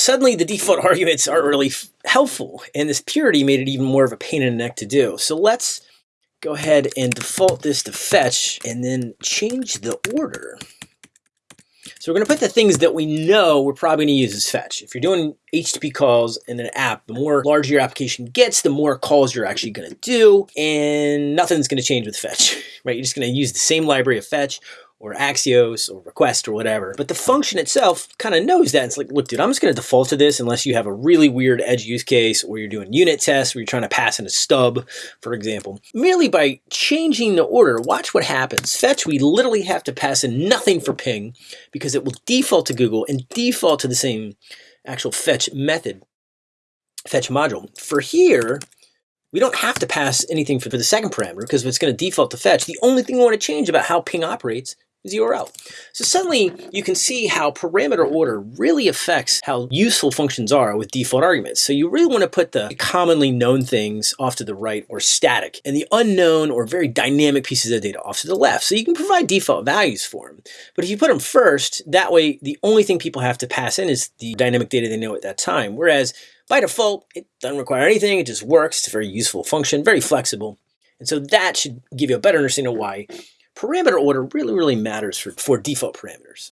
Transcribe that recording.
suddenly the default arguments aren't really helpful, and this purity made it even more of a pain in the neck to do. So let's go ahead and default this to fetch, and then change the order. So we're going to put the things that we know we're probably going to use as fetch. If you're doing HTTP calls in an app, the more larger your application gets, the more calls you're actually going to do, and nothing's going to change with fetch, right? You're just going to use the same library of fetch or Axios or request or whatever. But the function itself kind of knows that. It's like, look, dude, I'm just going to default to this unless you have a really weird edge use case or you're doing unit tests where you're trying to pass in a stub, for example. Merely by changing the order, watch what happens. Fetch, we literally have to pass in nothing for ping because it will default to Google and default to the same actual fetch method, fetch module. For here, we don't have to pass anything for, the second parameter because it's going to default to fetch. The only thing we want to change about how ping operates is URL. So suddenly you can see how parameter order really affects how useful functions are with default arguments. So you really want to put the commonly known things off to the right or static and the unknown or very dynamic pieces of data off to the left. So you can provide default values for them. But if you put them first, that way the only thing people have to pass in is the dynamic data they know at that time. Whereas by default, it doesn't require anything. It just works. It's a very useful function, very flexible. And so that should give you a better understanding of why parameter order really, really matters for, for default parameters.